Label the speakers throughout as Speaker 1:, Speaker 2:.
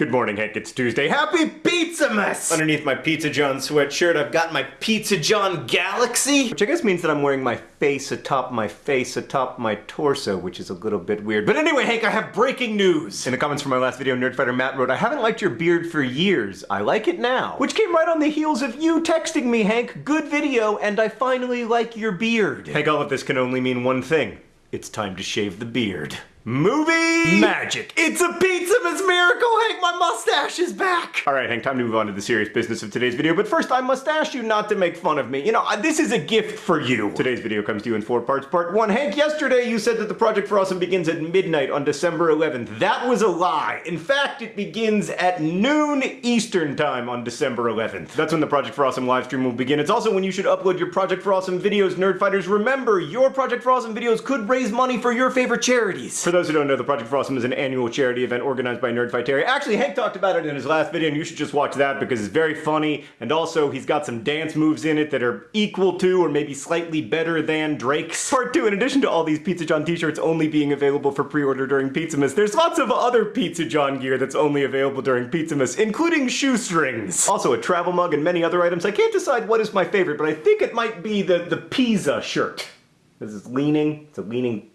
Speaker 1: Good morning, Hank. It's Tuesday. Happy Pizzamas! Underneath my Pizza John sweatshirt, I've got my Pizza John Galaxy, which I guess means that I'm wearing my face atop my face atop my torso, which is a little bit weird. But anyway, Hank, I have breaking news! In the comments from my last video, Nerdfighter Matt wrote, I haven't liked your beard for years. I like it now. Which came right on the heels of you texting me, Hank. Good video, and I finally like your beard. Hank, all of this can only mean one thing. It's time to shave the beard. Movie magic. It's a pizza, Pizzamas miracle, Hank. My mustache is back. All right, Hank, time to move on to the serious business of today's video. But first, I must ask you not to make fun of me. You know, this is a gift for you. Today's video comes to you in four parts. Part one, Hank, yesterday you said that the Project for Awesome begins at midnight on December 11th. That was a lie. In fact, it begins at noon Eastern time on December 11th. That's when the Project for Awesome livestream will begin. It's also when you should upload your Project for Awesome videos, Nerdfighters. Remember, your Project for Awesome videos could raise money for your favorite charities. For those who don't know, the Project for Awesome is an annual charity event organized by Nerdfighteria. Actually, Hank talked about it in his last video, and you should just watch that because it's very funny, and also he's got some dance moves in it that are equal to or maybe slightly better than Drake's. Part 2, in addition to all these Pizza John t-shirts only being available for pre-order during Pizzamas, there's lots of other Pizza John gear that's only available during Pizzamas, including shoestrings. Also a travel mug and many other items. I can't decide what is my favorite, but I think it might be the, the Pizza shirt. This is leaning, it's a leaning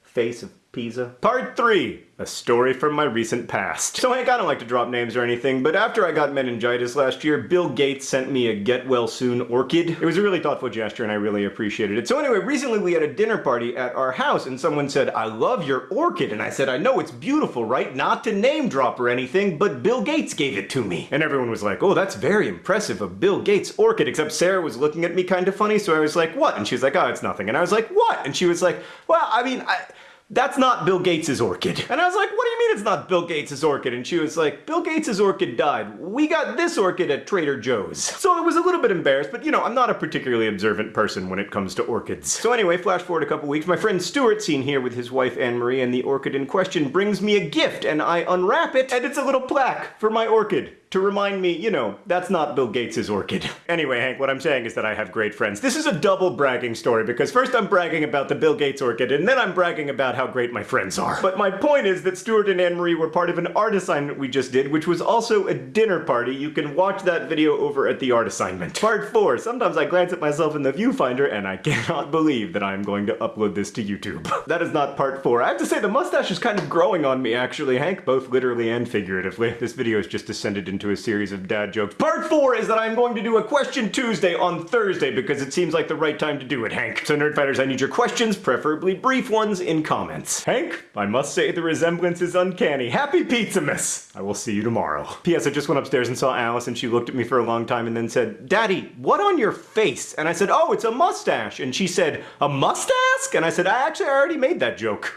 Speaker 1: face of Pisa. Part 3. A story from my recent past. So Hank, I don't like to drop names or anything, but after I got meningitis last year, Bill Gates sent me a get well soon orchid. It was a really thoughtful gesture and I really appreciated it. So anyway, recently we had a dinner party at our house and someone said, I love your orchid. And I said, I know it's beautiful, right? Not to name drop or anything, but Bill Gates gave it to me. And everyone was like, oh, that's very impressive, a Bill Gates orchid, except Sarah was looking at me kind of funny, so I was like, what? And she was like, oh, it's nothing. And I was like, what? And she was like, well, I mean, I that's not Bill Gates' orchid. And I was like, what do you mean it's not Bill Gates' orchid? And she was like, Bill Gates' orchid died. We got this orchid at Trader Joe's. So I was a little bit embarrassed, but you know, I'm not a particularly observant person when it comes to orchids. So anyway, flash forward a couple weeks, my friend Stuart, seen here with his wife Anne-Marie, and the orchid in question brings me a gift, and I unwrap it, and it's a little plaque for my orchid to remind me, you know, that's not Bill Gates' orchid. Anyway, Hank, what I'm saying is that I have great friends. This is a double bragging story because first I'm bragging about the Bill Gates orchid and then I'm bragging about how great my friends are. But my point is that Stuart and Anne-Marie were part of an art assignment we just did, which was also a dinner party. You can watch that video over at the art assignment. Part 4. Sometimes I glance at myself in the viewfinder and I cannot believe that I'm going to upload this to YouTube. that is not part 4. I have to say the mustache is kind of growing on me actually, Hank, both literally and figuratively. This video has just descended into into a series of dad jokes. Part four is that I'm going to do a question Tuesday on Thursday because it seems like the right time to do it, Hank. So Nerdfighters, I need your questions, preferably brief ones, in comments. Hank, I must say the resemblance is uncanny. Happy Pizzamas! I will see you tomorrow. P.S. I just went upstairs and saw Alice and she looked at me for a long time and then said, Daddy, what on your face? And I said, oh, it's a mustache. And she said, a mustache? And I said, I actually already made that joke.